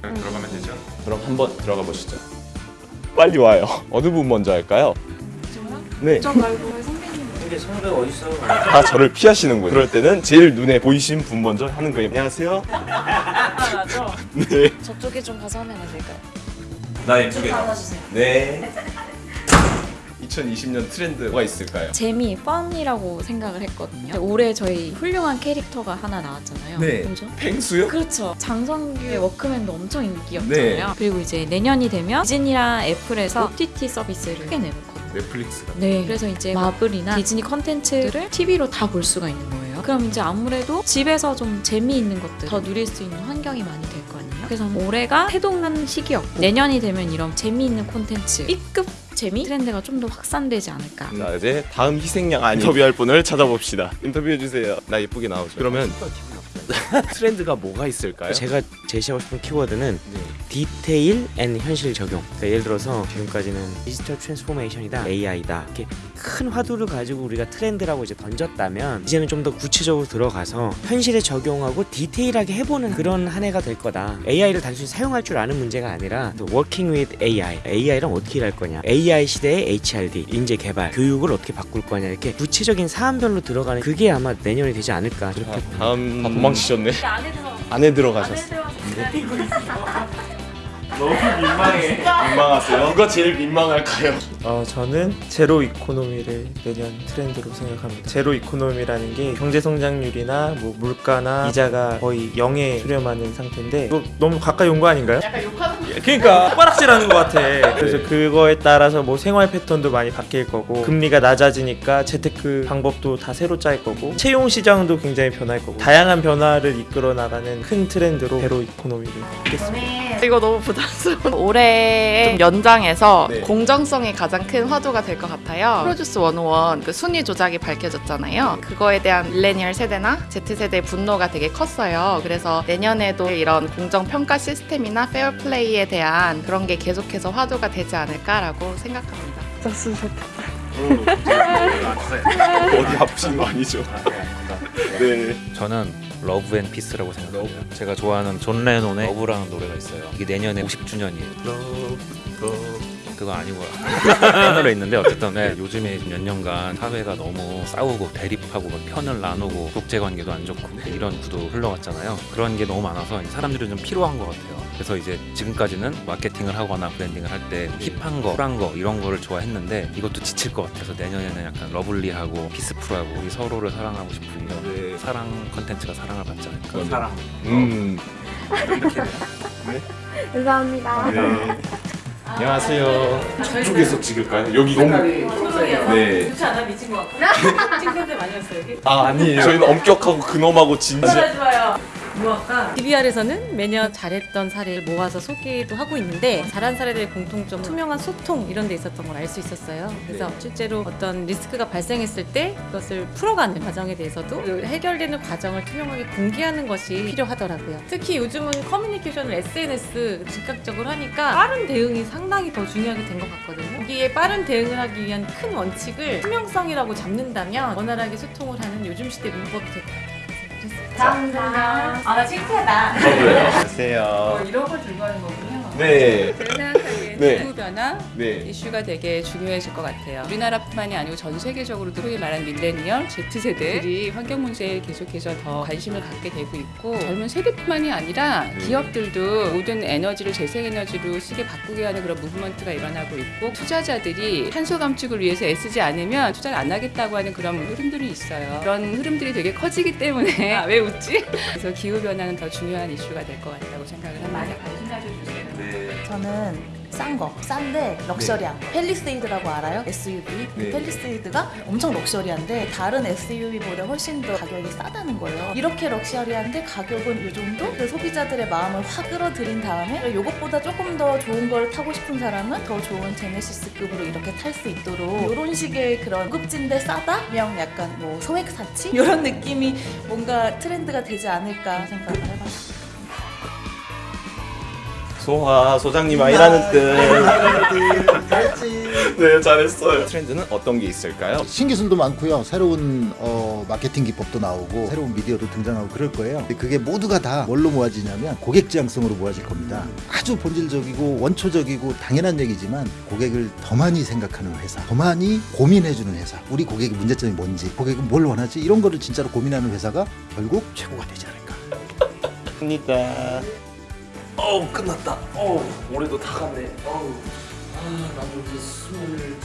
그냥 들어가면 되죠? 그럼 한번 들어가 보시죠. 빨리 와요. 어느 분 먼저 할까요? 네. 저 말고 선배님 근데 선배 어딨어? 다 저를 피하시는군요. 그럴 때는 제일 눈에 보이신 분 먼저 하는 거예요. 안녕하세요. 맞죠? 네. 저쪽에 좀 가서 하면 안 될까요? 나 예쁘게. 받아주세요. 네. 2020년 트렌드가 있을까요? 재미, fun이라고 생각을 했거든요. 올해 저희 훌륭한 캐릭터가 하나 나왔잖아요. 네. 뭐죠? 펭수요? 그렇죠. 장성규의 워크맨도 엄청 인기였잖아요. 네. 그리고 이제 내년이 되면 디즈니랑 애플에서 OTT 서비스를 크게 내놓거든요. 넷플릭스가 네. 그래서 이제 마블이나 디즈니 컨텐츠를 TV로 다 볼 수가 있는 거예요. 그럼 이제 아무래도 집에서 좀 재미있는 것들 더 누릴 수 있는 환경이 많이 될 거 아니에요. 그래서 올해가 태동한 시기였고 내년이 되면 이런 재미있는 콘텐츠 B급 재미 트렌드가 좀 더 확산되지 않을까. 자 이제 다음 희생양 아닌 인터뷰할 분을 찾아봅시다. 인터뷰해 주세요. 나 예쁘게 나오죠. 그러면 트렌드가 뭐가 있을까요? 제가 제시하고 싶은 키워드는 네. detail and 현실 적용. 그러니까 예를 들어서 지금까지는 digital transformation이다, AI다 이렇게 큰 화두를 가지고 우리가 트렌드라고 이제 던졌다면 이제는 좀 더 구체적으로 들어가서 현실에 적용하고 디테일하게 해보는 그런 한 해가 될 거다. AI를 단순히 사용할 줄 아는 문제가 아니라 또 working with AI, AI랑 어떻게 일할 거냐, AI 시대의 HRD, 인재 개발, 교육을 어떻게 바꿀 거냐 이렇게 구체적인 사안별로 들어가는 그게 아마 내년이 되지 않을까 그렇게 자, 다음 다 도망치셨네. 안에 들어. 안에 들어가셨어. 너무 민망해. 민망하세요? 누가 제일 민망할까요? 어, 저는 zero economy를 내년 트렌드로 생각합니다. zero economy라는 게 경제 성장률이나 뭐 물가나 이자가 거의 0에 수렴하는 상태인데 너무 가까이 온 거 아닌가요? 약간 욕하는 거 그러니까 숟가락질하는 것 같아. 그래서 그거에 따라서 뭐 생활 패턴도 많이 바뀔 거고 금리가 낮아지니까 재테크 방법도 다 새로 짤 거고 채용 시장도 굉장히 변할 거고 다양한 변화를 이끌어 나가는 큰 트렌드로 zero economy를 하겠습니다. 이거 너무 부담스러워. 올해 좀 연장해서 네. 공정성이 가장 큰 화두가 될 것 같아요. 프로듀스 101 그 순위 조작이 밝혀졌잖아요. 그거에 대한 밀레니얼 세대나 Z세대의 분노가 되게 컸어요. 그래서 내년에도 이런 공정 평가 시스템이나 페어 플레이에 대한 그런 게 계속해서 화두가 되지 않을까라고 생각합니다. 어디 아프신 거 아니죠? 네. 저는 love and peace라고 생각해요. 제가 좋아하는 존 레논의 Love라는 노래가 있어요. 이게 내년에 50주년이에요. 그거 아니고요. 편으로 있는데 어쨌든 네, 요즘에 몇 년간 사회가 너무 싸우고 대립하고 막 편을 나누고 국제 관계도 안 좋고 이런 구도로 흘러갔잖아요. 그런 게 너무 많아서 사람들이 좀 필요한 것 같아요. 그래서 이제 지금까지는 마케팅을 하거나 브랜딩을 할 때 hip한 거, 쿨한 거 이런 거를 좋아했는데 이것도 지칠 것 같아서 내년에는 약간 lovely하고 peaceful하고 우리 서로를 사랑하고 싶은 이런 네. 사랑 컨텐츠가 사랑을 받지 않을까. 사랑. 음. 감사합니다. 네. 안녕하세요. 저쪽에서 찍을까요? 여기 너무 네. 좋지 않아 미친 것 같고 칭찬들 많이 했어요 여기 아 아니에요. 저희는 엄격하고 근엄하고 진지. 무엇과 DBR에서는 매년 잘했던 사례를 모아서 소개도 하고 있는데 잘한 사례들의 공통점 투명한 소통 이런 데 있었던 걸 알 수 있었어요. 그래서 네. 실제로 어떤 리스크가 발생했을 때 그것을 풀어가는 과정에 대해서도 그 해결되는 과정을 투명하게 공개하는 것이 필요하더라고요. 특히 요즘은 커뮤니케이션을 SNS 즉각적으로 하니까 빠른 대응이 상당히 더 중요하게 된 것 같거든요. 여기에 빠른 대응을 하기 위한 큰 원칙을 투명성이라고 잡는다면 원활하게 소통을 하는 요즘 시대 문법이 될것 같아요 감사합니다. 아, 나 창피하다. 안녕하세요. 이런 걸 들고 하는 거군요. 네. 네. 기후 변화 네. 이슈가 되게 중요해질 것 같아요. 우리나라뿐만이 아니고 전 세계적으로도 소위 말하는 밀레니얼 Z세대들이 환경 문제에 계속해서 더 관심을 갖게 되고 있고 젊은 세대뿐만이 아니라 네. 기업들도 모든 에너지를 재생 에너지로 쓰게 바꾸게 하는 그런 무브먼트가 일어나고 있고 투자자들이 탄소 감축을 위해서 애쓰지 않으면 투자를 안 하겠다고 하는 그런 흐름들이 있어요. 그런 흐름들이 되게 커지기 때문에 아, 왜 웃지? 그래서 기후 변화는 더 중요한 이슈가 될 것 같다고 생각을 합니다. 관심 가져주세요. 네. 저는 싼 거, 싼데 럭셔리한 거. 펠리세이드라고 알아요? SUV. 네. 펠리세이드가 엄청 럭셔리한데 다른 SUV보다 훨씬 더 가격이 싸다는 거예요. 이렇게 럭셔리한데 가격은 이 정도? 그 소비자들의 마음을 확 끌어들인 다음에 이것보다 조금 더 좋은 걸 타고 싶은 사람은 더 좋은 제네시스급으로 이렇게 탈 수 있도록 이런 식의 그런 고급진데 싸다? 명 약간 뭐 소액 사치? 이런 느낌이 뭔가 트렌드가 되지 않을까 생각을 해봤어요. 소화 소장님 아니라는 뜻. 네 잘했어요. 트렌드는 어떤 게 있을까요? 신기술도 많고요. 새로운 어, 마케팅 기법도 나오고 새로운 미디어도 등장하고 그럴 거예요. 근데 그게 모두가 다 뭘로 모아지냐면 고객 지향성으로 모아질 겁니다. 아주 본질적이고 원초적이고 당연한 얘기지만 고객을 더 많이 생각하는 회사, 더 많이 고민해주는 회사, 우리 고객의 문제점이 뭔지, 고객은 뭘 원하지 이런 거를 진짜로 고민하는 회사가 결국 최고가 되지 않을까. 합니다. 어우 끝났다. 어우 올해도 다 갔네. 어우 아 나도 이제 스물